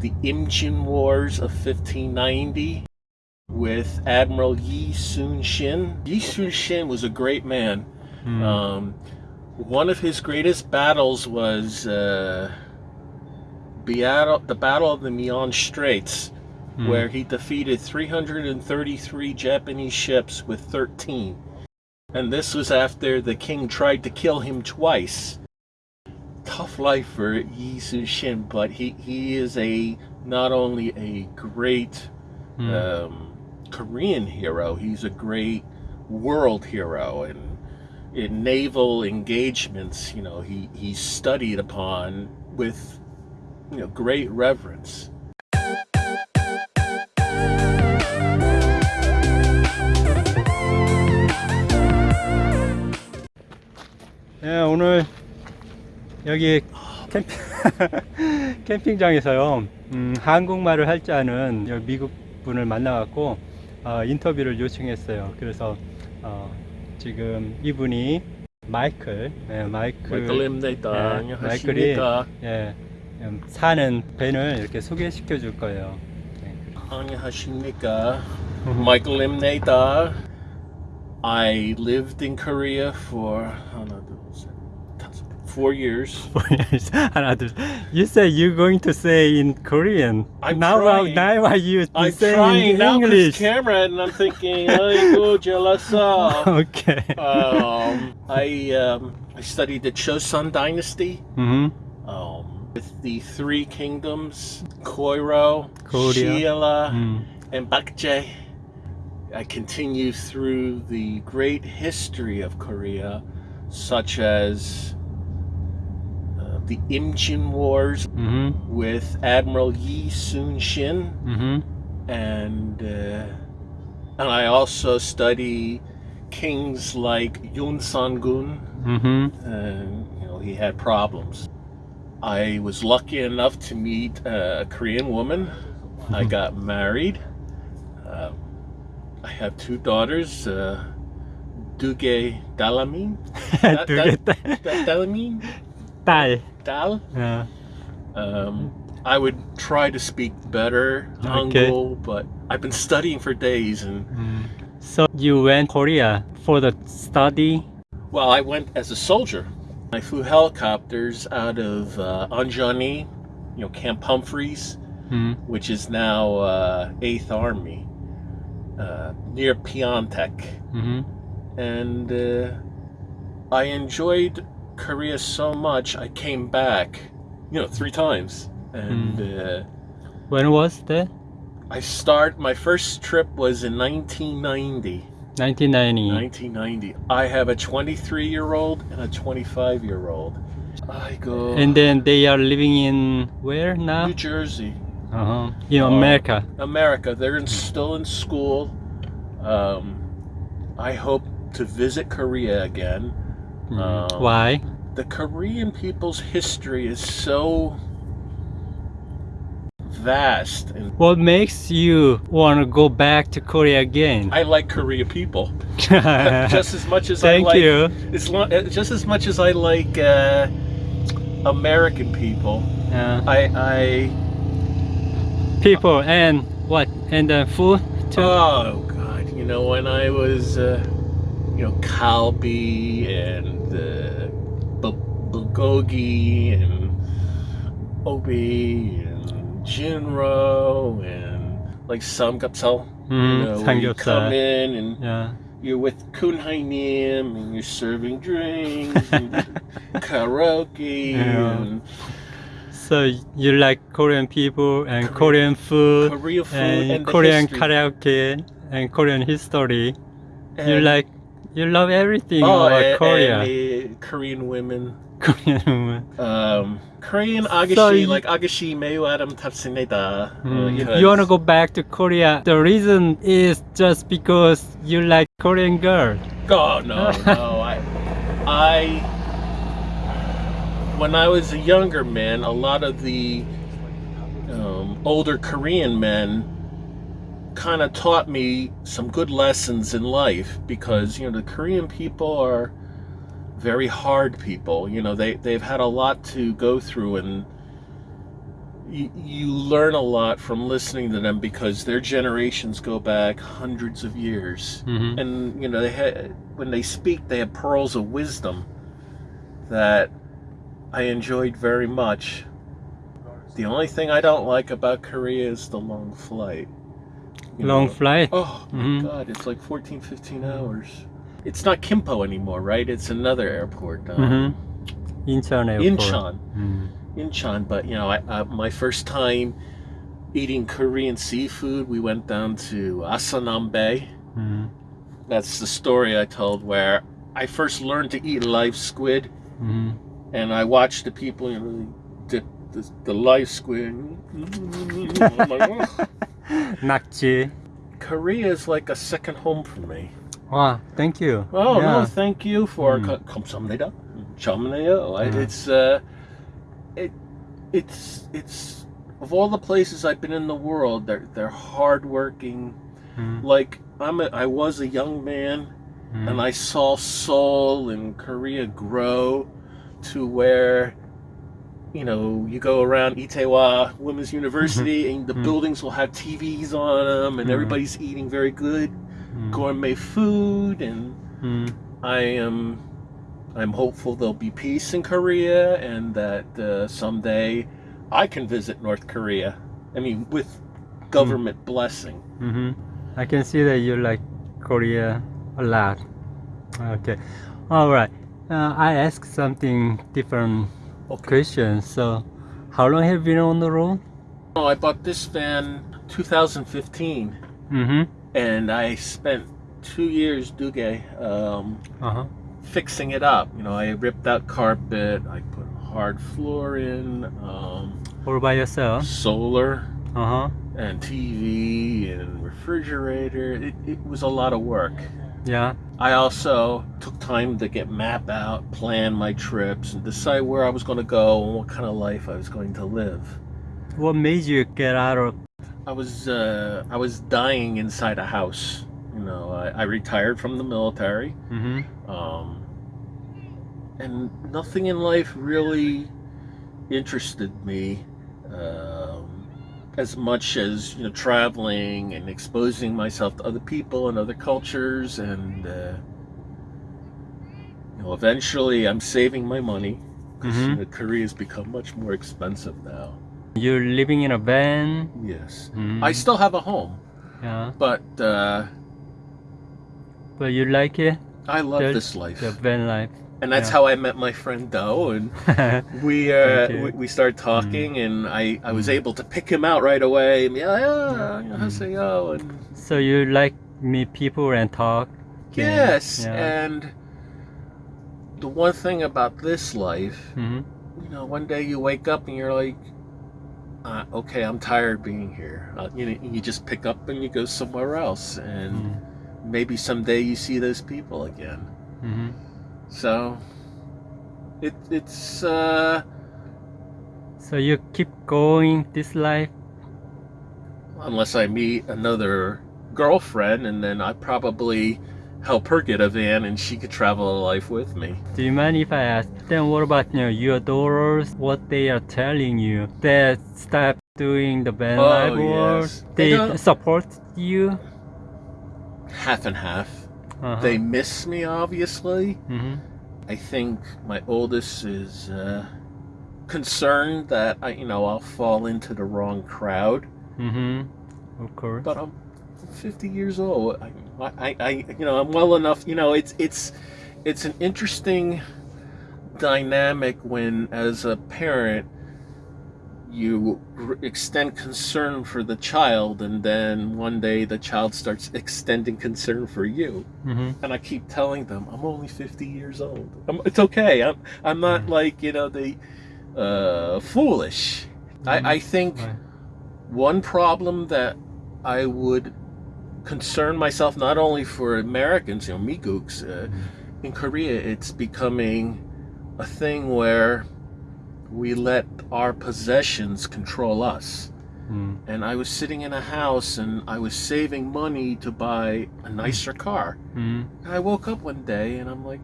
the Imjin Wars of 1590 with Admiral Yi Sun Shin. Yi Sun Shin was a great man. 음. Um, one of his greatest battles was uh, the Battle of the Mian Straits, 음. where he defeated 333 Japanese ships with 13. And this was after the king tried to kill him twice tough life for Yi Sun Shin, but he, he is a not only a great mm. um, Korean hero, he's a great world hero. And in naval engagements, you know, he, he studied upon with you know great reverence. Yeah, 오늘 여기 캠핑, 캠핑장에서요 음, 한국말을 할 줄 아는 미국 분을 만나갖고 어, 인터뷰를 요청했어요 그래서 어, 지금 이분이 마이클 예, 마이클 마이클입니다. 예, 안녕하십니까? 예, 음, 사는 벤을 이렇게 소개시켜 줄 거예요 예. 안녕하십니까? 마이클입니다. I lived in Korea for 하나 Four years. you said you're going to say in Korean. I'm now, trying. Now are you I'm saying trying in English? this camera and I'm thinking, jealous. Okay. um, I um, I studied the Chosun Dynasty. Mm hmm um, with the three kingdoms, Koiro, Korea. Mm. and Baekje. I continue through the great history of Korea, such as the Imjin Wars mm-hmm. with Admiral Yi Sun Shin, mm-hmm. and uh, and I also study kings like Yun San Gun, mm-hmm. and you know he had problems. I was lucky enough to meet a Korean woman. I mm-hmm. got married. Uh, I have two daughters. Uh, Duge Dalamin. Duge Dalamin. Yeah. Um, I would try to speak better okay. Hangul, but I've been studying for days and. Mm. So you went Korea for the study? Well, I went as a soldier. I flew helicopters out of uh, Anjani, you know, Camp Humphreys, mm. which is now uh, 8th Army, uh, near Pyeongtaek. Mm -hmm. And uh, I enjoyed Korea so much, I came back, you know, three times. And uh, When was that? I start, my first trip was in 1990. 1990. 1990. I have a 23 year old and a 25 year old. I go And then they are living in where now? New Jersey, Uh-huh. In Oh. America. America. They're in, still in school. Um, I hope to visit Korea again. 음. Um, Why? The Korean people's history is so vast, and What makes you want to go back to Korea again? I like Korea people just as much as Thank I like. you. Uh, just as much as I like uh, American people. Uh, I I people and what? And the food too? oh god, you know when I was uh, you know kalbi and the Bulgogi and Obi and Jinro and like some Mm, you mm-hmm. know, you come in and yeah. you're with Kunhainim and you're serving drinks and karaoke yeah. and so you like Korean people and Korean, Korean food, Korean food and, and Korean history. karaoke and Korean history. And you like you love everything oh, about and, Korea. and Korean women. Korean women. Um, Korean agashi, So you- like agashi meyu adam. Mm, you want to go back to Korea. The reason is just because you like Korean girl. Oh no, no. I, I, when I was a younger man, a lot of the um, older Korean men kind of taught me some good lessons in life because you know the Korean people are very hard people. You know they they've had a lot to go through and you, you learn a lot from listening to them because their generations go back hundreds of years. Mhm. And you know, they had when they speak, they have pearls of wisdom that I enjoyed very much. The only thing I don't like about Korea is the long flight long know. flight. Oh mm -hmm. God, it's like 14, 15 hours. It's not Kimpo anymore, right? It's another airport. Um, mm -hmm. Incheon airport. Incheon. Mm. Incheon, but you know, I, uh, my first time eating Korean seafood, we went down to Asanambe. Mm. That's the story I told where I first learned to eat live squid, mm-hmm. and I watched the people you know, dip the, the live squid. I'm like, oh. 낙지. Korea is like a second home for me. 와, thank you. Oh no, Yeah. thank you for Mm. 감사합니다. 감사해요. I- Mm. It's uh, it, it's it's of all the places I've been in the world, they're they're hardworking. 음. Like I'm a, I was a young man, 음. and I saw Seoul and Korea grow to where. you know, you go around Itaewon Women's University, and the Mhm. buildings will have TVs on them, and Mhm. everybody's eating very good gourmet food, and I am I'm hopeful there'll be peace in Korea and that uh, someday I can visit North Korea. I mean, with government blessing. I can see that you like Korea a lot. Okay. All right. Uh, I ask something different Okay. question. So, how long have you been on the road? Oh, I bought this van 2015, Mm-hmm. and I spent two years Duge um, Uh-huh. fixing it up. You know, I ripped out carpet, I put hard floor in, um, All by yourself? solar. Uh-huh. and TV and refrigerator. It, it was a lot of work. Yeah. I also took time to get map out, plan my trips, and decide where I was going to go and what kind of life I was going to live. What made you get out of I was uh, I was dying inside a house. You know, I, I retired from the military, mm-hmm. um, and nothing in life really interested me um, as much as you know traveling and exposing myself to other people and other cultures and uh, you know eventually I'm saving my money because Mhm. has become much more expensive now. You're living in a van? Yes, Mm. I still have a home, Yeah. but uh, But you like it? I love The- this life, The van life. And that's yeah. how I met my friend Do and. we uh we, we started talking and I I was able to pick him out right away and yeah yeah Mm. haseyo and so you like meet people and talk? yes Yeah. and the one thing about this life Mm-hmm. you know one day you wake up and you're like uh, okay I'm tired being here uh, you know you just pick up and you go somewhere else and Mm. maybe someday you see those people again Mm-hmm. So it it's uh So you keep going this life? unless I meet another girlfriend, and then I probably help her get a van, and she could travel a life with me. Do you mind if I ask? Then what about you know, your daughters? What they are telling you? They stop doing the van Oh, life yes. they They support you? Half and half. Uh-huh. They miss me, obviously. hmm I think my oldest is uh, concerned that I, you know, I'll fall into the wrong crowd. hmm Of course. But I'm 50 years old. I, I, I, you know, I'm well enough. You know, it's it's it's an interesting dynamic when, as a parent, you r- extend concern for the child, and then one day the child starts extending concern for you. hmm And I keep telling them, I'm only 50 years old. I'm, it's okay. I'm I'm not Mm. like you know the uh, foolish. I, I think Right. one problem that I would concern myself not only for Americans, you know, Migooks, uh, in Korea, it's becoming a thing where we let our possessions control us. Mm. And I was sitting in a house and I was saving money to buy a nicer car. Mm. And I woke up one day and I'm like,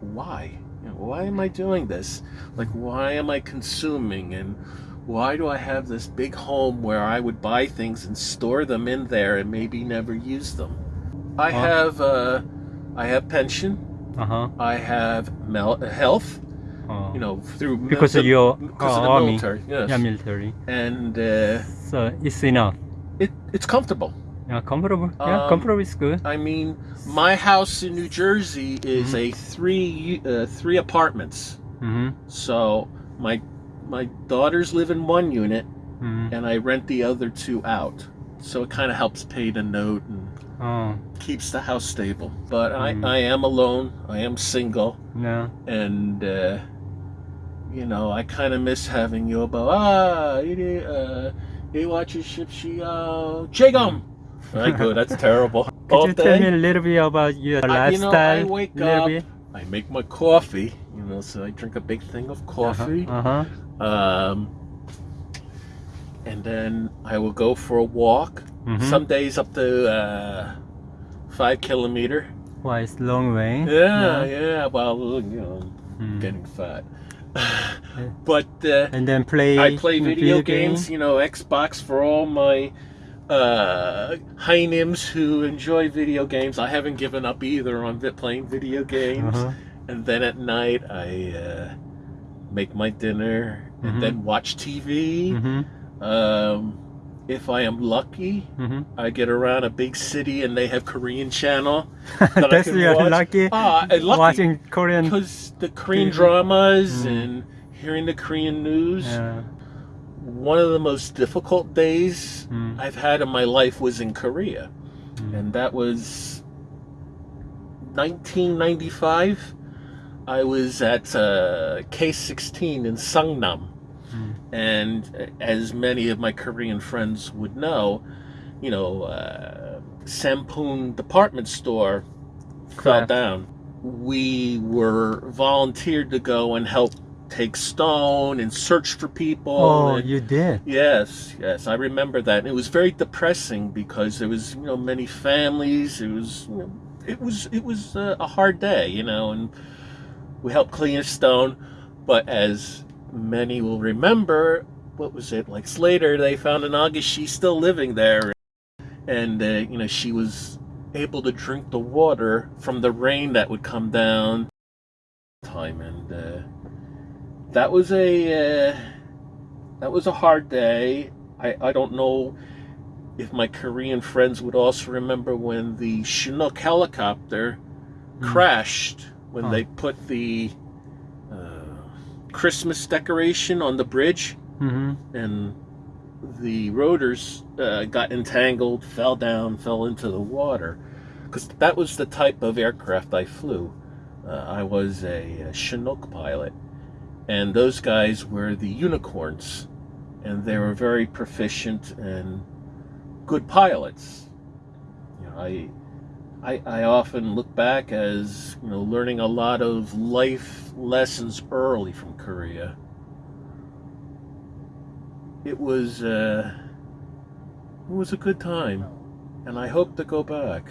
why? You know, why am I doing this? Like, why am I consuming? And why do I have this big home where I would buy things and store them in there and maybe never use them? I Huh? have uh, I have pension. Uh-huh. I have mel- health. 어. You know, through Because the, of your because of uh, the army. military. Yes. Yeah, military. And uh, So it's enough. it it's comfortable. Yeah, comfortable. Yeah, Um, comfortable is good. I mean, my house in New Jersey is a three uh, three apartments. Mm-hmm. So my my daughters live in one unit, Mm-hmm. and I rent the other two out. So it kind of helps pay the note and 어, keeps the house stable. But Mm. I, I am alone. I am single, yeah. and uh, you know, I kind of miss having Yobo. Ah, it, uh, he watches Shipshi, uh, Chigum. I go, that's terrible. Could All you day, tell me a little bit about your I, lifestyle? You know, I wake up, bit? I make my coffee, you know, so I drink a big thing of uh-huh, coffee. Uh -huh, uh -huh. Um, and then I will go for a walk. Mm -hmm. Some days up to uh, five kilometer. Why, well, it's long way. Yeah, yeah. yeah well, you know, mm. getting fat but uh, And then play. I play video games. You know, Xbox for all my uh, Heinems who enjoy video games. I haven't given up either on playing video games. Uh-huh. And then at night, I uh, make my dinner Mhm. and then watch TV. Mm-hmm. Um, if I am lucky, Mm-hmm. I get around a big city and they have Korean channel. that I That's can you're watch. lucky. Ah, lucky Watching Korean. because the Korean TV. dramas Mm. and hearing the Korean news. Yeah. One of the most difficult days Mm. I've had in my life was in Korea, Mm. and that was 1995. I was at uh, K16 in Seongnam. And as many of my Korean friends would know, you know, uh, Sampoong department store fell down. We were volunteered to go and help take stone and search for people. Oh, and- you did. Yes, yes, I remember that. And it was very depressing because there was, you know, many families. It was, you know, it was, it was uh, a hard day, you know, and we helped clean a stone. But as many will remember, what was it like Slater, They found an she's still living there, and uh, you know, she was able to drink the water from the rain that would come down. Time and uh, that was a. Uh, that was a hard day. I, I don't know if my Korean friends would also remember when the Chinook helicopter Mm. crashed when Oh. they put the Christmas decoration on the bridge Mm-hmm. and the rotors uh, got entangled, fell down, fell into the water. Because that was the type of aircraft I flew. Uh, I was a, a Chinook pilot, and those guys were the unicorns, and they were very proficient and good pilots. You know, I, I, I often look back as you know learning a lot of life lessons early from Korea it was uh, it was a good time, and I hope to go back.